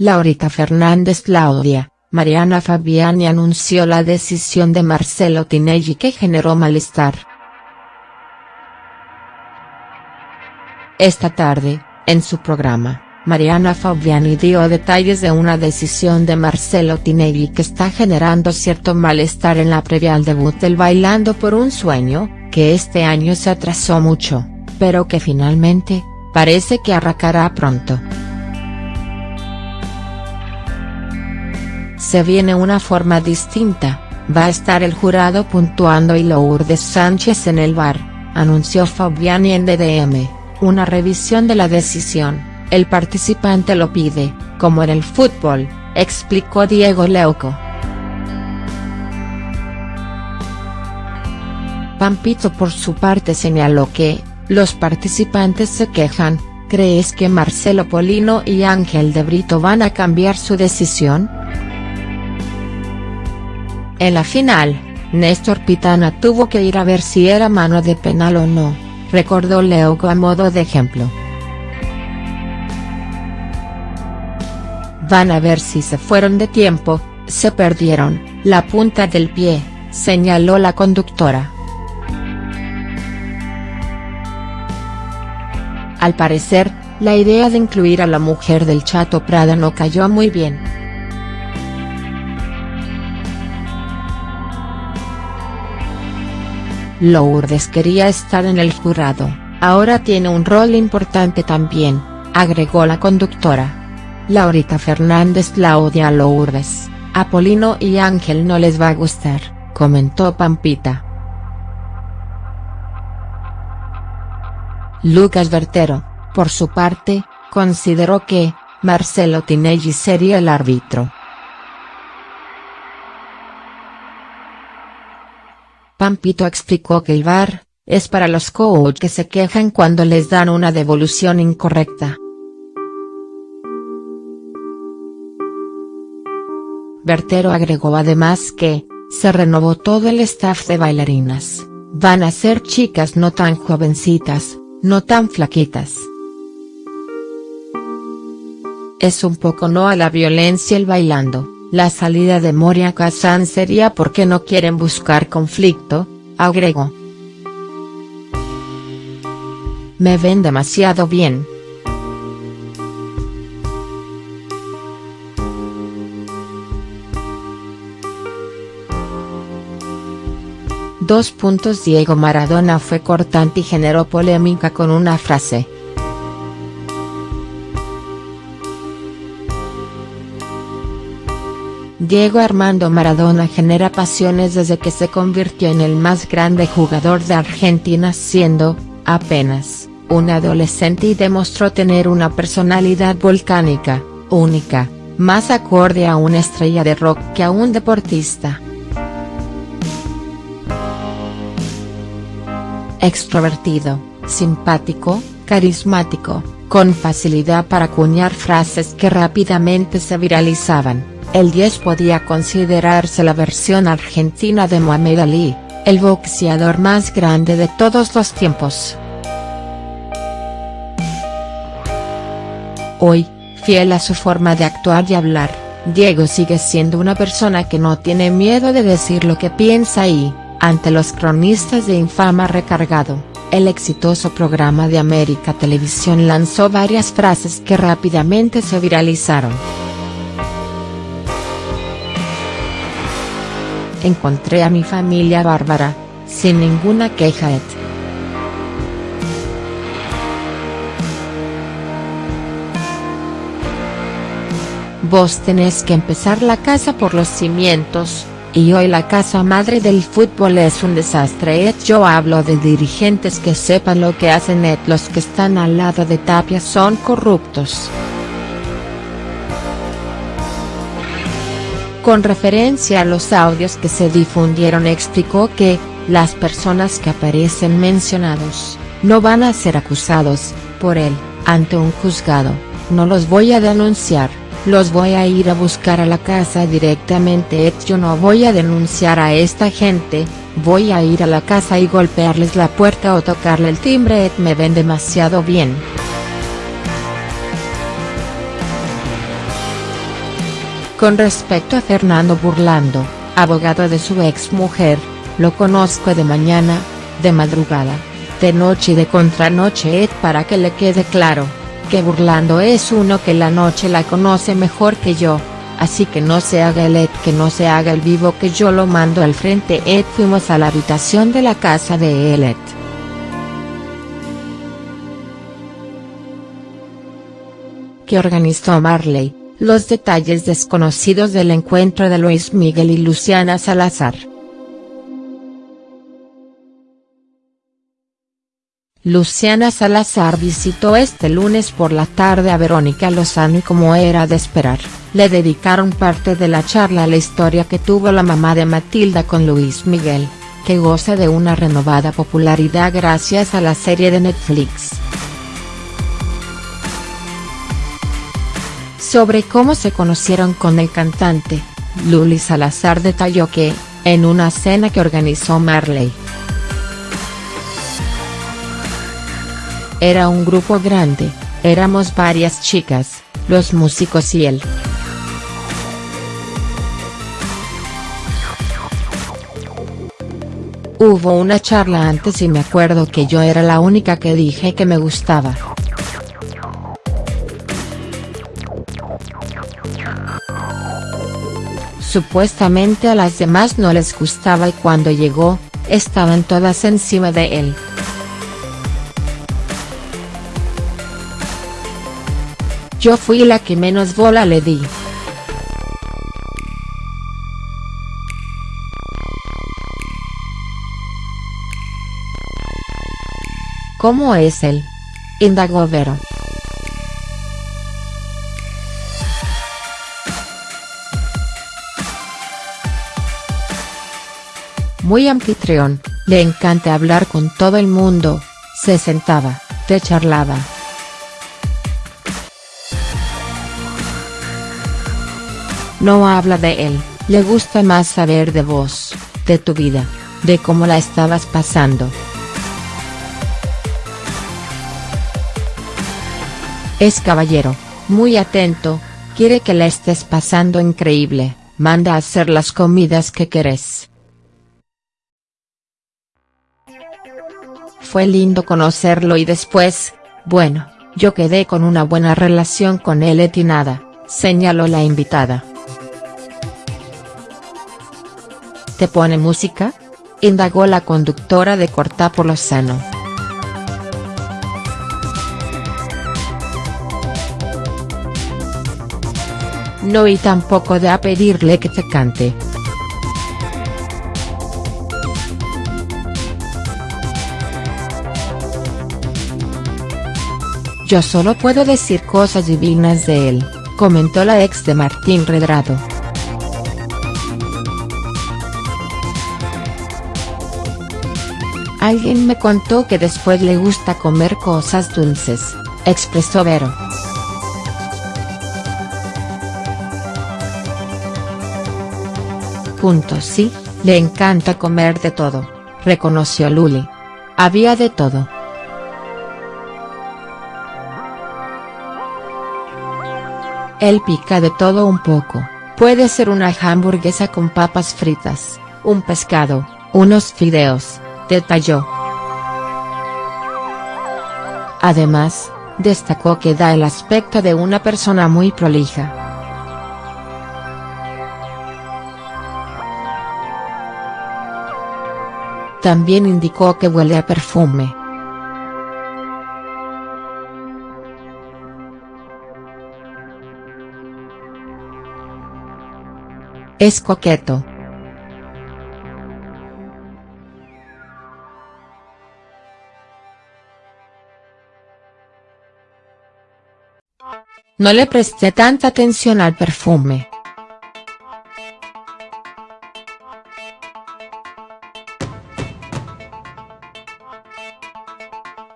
Laurita Fernández Claudia, Mariana Fabiani anunció la decisión de Marcelo Tinelli que generó malestar. Esta tarde, en su programa, Mariana Fabiani dio detalles de una decisión de Marcelo Tinelli que está generando cierto malestar en la previa al debut del Bailando por un Sueño, que este año se atrasó mucho, pero que finalmente, parece que arrancará pronto. Se viene una forma distinta, va a estar el jurado puntuando y Lourdes Sánchez en el bar, anunció Fabiani en DDM, una revisión de la decisión, el participante lo pide, como en el fútbol, explicó Diego Leuco. Pampito por su parte señaló que, los participantes se quejan, ¿crees que Marcelo Polino y Ángel de Brito van a cambiar su decisión?. En la final, Néstor Pitana tuvo que ir a ver si era mano de penal o no, recordó Leuco a modo de ejemplo. Van a ver si se fueron de tiempo, se perdieron, la punta del pie, señaló la conductora. Al parecer, la idea de incluir a la mujer del Chato Prada no cayó muy bien. Lourdes quería estar en el jurado, ahora tiene un rol importante también, agregó la conductora. Laurita Fernández Claudia Lourdes, Apolino y Ángel no les va a gustar, comentó Pampita. Lucas Vertero, por su parte, consideró que, Marcelo Tinelli sería el árbitro. Pampito explicó que el VAR, es para los coach que se quejan cuando les dan una devolución incorrecta. Bertero agregó además que, se renovó todo el staff de bailarinas, van a ser chicas no tan jovencitas, no tan flaquitas. Es un poco no a la violencia el bailando. La salida de Moria Kazan sería porque no quieren buscar conflicto, agregó. Me ven demasiado bien. Dos puntos Diego Maradona fue cortante y generó polémica con una frase. Diego Armando Maradona genera pasiones desde que se convirtió en el más grande jugador de Argentina siendo, apenas, un adolescente y demostró tener una personalidad volcánica, única, más acorde a una estrella de rock que a un deportista. Extrovertido, simpático, carismático, con facilidad para acuñar frases que rápidamente se viralizaban el 10 podía considerarse la versión argentina de Muhammad Ali, el boxeador más grande de todos los tiempos. Hoy, fiel a su forma de actuar y hablar, Diego sigue siendo una persona que no tiene miedo de decir lo que piensa y, ante los cronistas de infama recargado, el exitoso programa de América Televisión lanzó varias frases que rápidamente se viralizaron. Encontré a mi familia bárbara, sin ninguna queja et. Vos tenés que empezar la casa por los cimientos, y hoy la casa madre del fútbol es un desastre et yo hablo de dirigentes que sepan lo que hacen et los que están al lado de Tapia son corruptos. Con referencia a los audios que se difundieron explicó que, las personas que aparecen mencionados, no van a ser acusados, por él, ante un juzgado, no los voy a denunciar, los voy a ir a buscar a la casa directamente. Yo no voy a denunciar a esta gente, voy a ir a la casa y golpearles la puerta o tocarle el timbre. Me ven demasiado bien. Con respecto a Fernando Burlando, abogado de su ex mujer, lo conozco de mañana, de madrugada, de noche y de contranoche Ed para que le quede claro, que Burlando es uno que la noche la conoce mejor que yo, así que no se haga el Ed que no se haga el vivo que yo lo mando al frente Ed fuimos a la habitación de la casa de Ed. que organizó Marley, los detalles desconocidos del encuentro de Luis Miguel y Luciana Salazar. Luciana Salazar visitó este lunes por la tarde a Verónica Lozano y como era de esperar, le dedicaron parte de la charla a la historia que tuvo la mamá de Matilda con Luis Miguel, que goza de una renovada popularidad gracias a la serie de Netflix. Sobre cómo se conocieron con el cantante, Luli Salazar detalló que, en una cena que organizó Marley. Era un grupo grande, éramos varias chicas, los músicos y él. Hubo una charla antes y me acuerdo que yo era la única que dije que me gustaba. Supuestamente a las demás no les gustaba y cuando llegó, estaban todas encima de él. Yo fui la que menos bola le di. ¿Cómo es él? Indagó Vero. Muy anfitrión, le encanta hablar con todo el mundo, se sentaba, te charlaba. No habla de él, le gusta más saber de vos, de tu vida, de cómo la estabas pasando. Es caballero, muy atento, quiere que la estés pasando increíble, manda a hacer las comidas que querés. Fue lindo conocerlo y después, bueno, yo quedé con una buena relación con él y nada, señaló la invitada. ¿Te pone música? indagó la conductora de Corta por Lozano. No y tampoco de a pedirle que te cante. Yo solo puedo decir cosas divinas de él, comentó la ex de Martín Redrado. Alguien me contó que después le gusta comer cosas dulces, expresó Vero. Punto sí, le encanta comer de todo, reconoció Luli. Había de todo. Él pica de todo un poco, puede ser una hamburguesa con papas fritas, un pescado, unos fideos, detalló. Además, destacó que da el aspecto de una persona muy prolija. También indicó que huele a perfume. Es coqueto. No le presté tanta atención al perfume.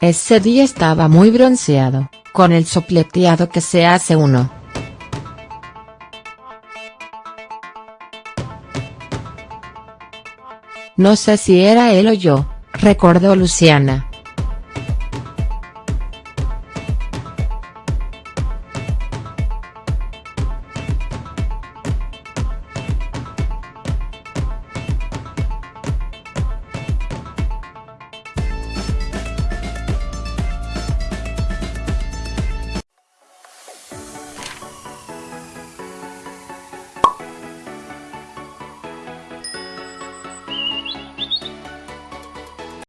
Ese día estaba muy bronceado, con el sopleteado que se hace uno. No sé si era él o yo, recordó Luciana.